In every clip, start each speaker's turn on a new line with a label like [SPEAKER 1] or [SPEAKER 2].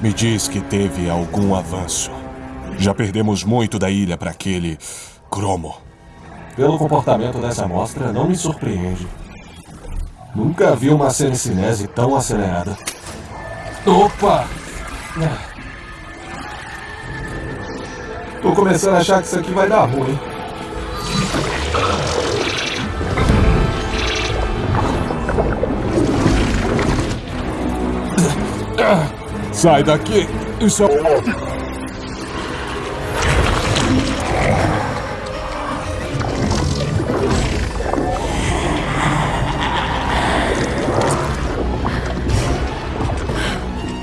[SPEAKER 1] me diz que teve algum avanço. Já perdemos muito da ilha para aquele cromo.
[SPEAKER 2] Pelo comportamento dessa amostra, não me surpreende. Nunca vi uma sericinese tão acelerada. Opa! Tô começando a achar que isso aqui vai dar ruim.
[SPEAKER 1] Sai daqui! Isso é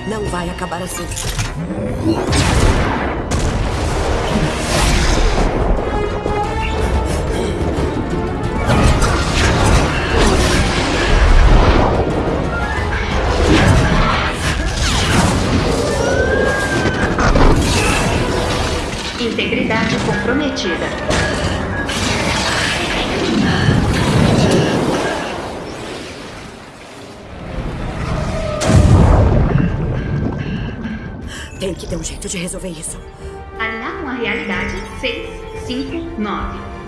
[SPEAKER 3] Não vai acabar assim.
[SPEAKER 4] Integridade comprometida.
[SPEAKER 3] Tem que ter um jeito de resolver isso.
[SPEAKER 4] Alinhar com a realidade 6, 5, 9.